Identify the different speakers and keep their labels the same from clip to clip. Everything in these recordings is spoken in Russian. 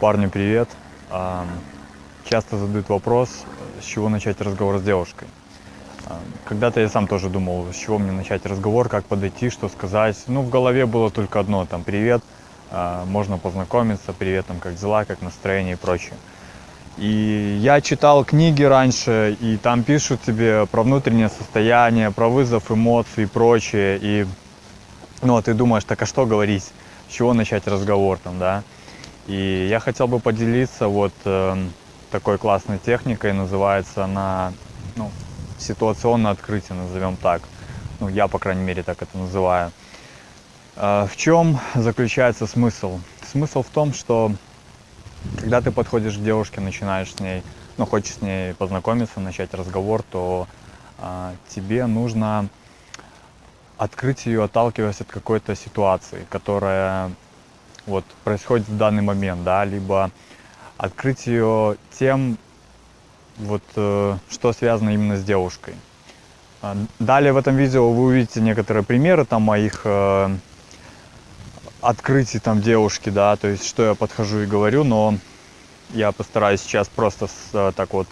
Speaker 1: Парню привет. А, Часто задают вопрос, с чего начать разговор с девушкой. А, Когда-то я сам тоже думал, с чего мне начать разговор, как подойти, что сказать. Ну, в голове было только одно, там, привет, а, можно познакомиться, привет, там, как дела, как настроение и прочее. И я читал книги раньше, и там пишут тебе про внутреннее состояние, про вызов эмоций и прочее. И ну, а ты думаешь, так а что говорить, с чего начать разговор там, да? И я хотел бы поделиться вот э, такой классной техникой, называется она, ну, ситуационное открытие, назовем так. Ну, я, по крайней мере, так это называю. Э, в чем заключается смысл? Смысл в том, что когда ты подходишь к девушке, начинаешь с ней, ну, хочешь с ней познакомиться, начать разговор, то э, тебе нужно открыть ее, отталкиваясь от какой-то ситуации, которая вот происходит в данный момент, да, либо открыть ее тем, вот, э, что связано именно с девушкой. А, Далее в этом видео вы увидите некоторые примеры там моих э, открытий там девушки, да, то есть что я подхожу и говорю, но я постараюсь сейчас просто с, э, так вот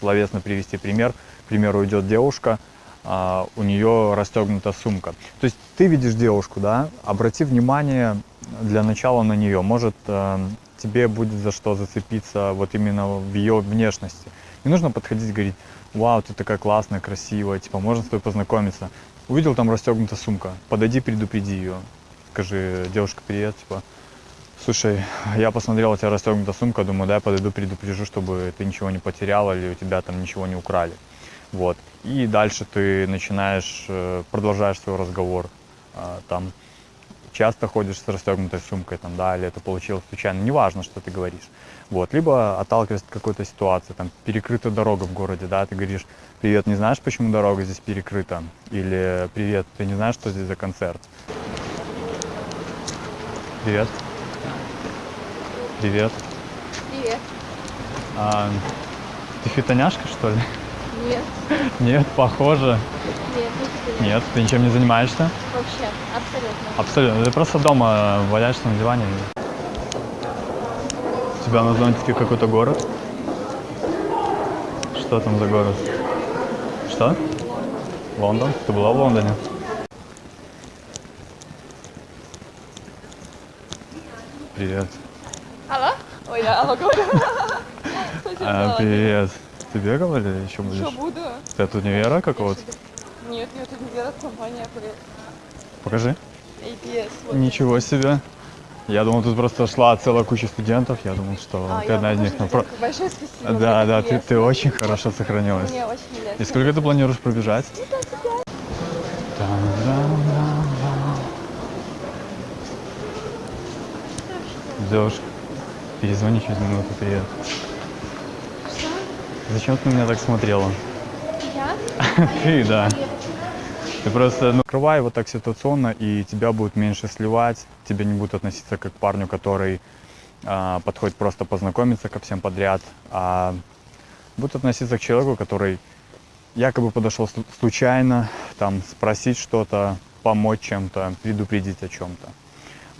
Speaker 1: словесно привести пример. К примеру, идет девушка, а, у нее расстегнута сумка. То есть ты видишь девушку, да, обрати внимание для начала на нее. Может, э, тебе будет за что зацепиться вот именно в ее внешности. Не нужно подходить и говорить, вау, ты такая классная, красивая, типа, можно с тобой познакомиться. Увидел там расстегнута сумка, подойди, предупреди ее. Скажи, девушка, привет, типа, слушай, я посмотрел, у тебя расстегнута сумка, думаю, да, я подойду, предупрежу, чтобы ты ничего не потеряла или у тебя там ничего не украли. Вот. И дальше ты начинаешь, э, продолжаешь свой разговор. А, Там часто ходишь с расстегнутой сумкой, там, да, или это получилось случайно, неважно, что ты говоришь. Вот. Либо отталкиваясь от какой-то ситуации, там, перекрыта дорога в городе, да, ты говоришь, привет, не знаешь, почему дорога здесь перекрыта? Или привет, ты не знаешь, что здесь за концерт? Привет. Привет.
Speaker 2: Привет.
Speaker 1: А, ты фитоняшка, что ли?
Speaker 2: Нет,
Speaker 1: Нет, похоже.
Speaker 2: нет.
Speaker 1: Нет, ты ничем не занимаешься?
Speaker 2: Вообще, абсолютно.
Speaker 1: Абсолютно. Ты просто дома валяешься на диване. У тебя на зонтике какой-то город? Что там за город? Что? Лондон? Ты была в Лондоне? Привет.
Speaker 2: Алло? Ой, я алло говорю.
Speaker 1: А, привет. Ты бегал или еще будешь?
Speaker 2: Что буду?
Speaker 1: Ты от универа какого-то?
Speaker 2: Нет, нет, это не компания, привет.
Speaker 1: Покажи.
Speaker 2: APS. вот.
Speaker 1: Ничего себе. Я думал, тут просто шла целая куча студентов. Я думал, что
Speaker 2: А,
Speaker 1: ты одна из них. но про-.
Speaker 2: Большое спасибо.
Speaker 1: Да, да, ты, ты очень хорошо сохранилась.
Speaker 2: Мне очень
Speaker 1: И
Speaker 2: приятно.
Speaker 1: сколько ты планируешь пробежать? Девушка, перезвони через минуту, привет.
Speaker 2: Что?
Speaker 1: Зачем ты на меня так смотрела?
Speaker 2: Я?
Speaker 1: Ты, да. Ты просто ну, открывай вот так ситуационно, и тебя будет меньше сливать, тебе не будут относиться как к парню, который а, подходит просто познакомиться ко всем подряд, а будут относиться к человеку, который якобы подошел слу- случайно, там, спросить что-то, помочь чем-то, предупредить о чем-то.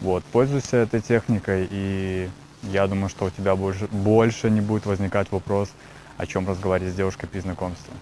Speaker 1: Вот, пользуйся этой техникой, и я думаю, что у тебя больше, больше не будет возникать вопрос, о чем разговаривать с девушкой при знакомстве.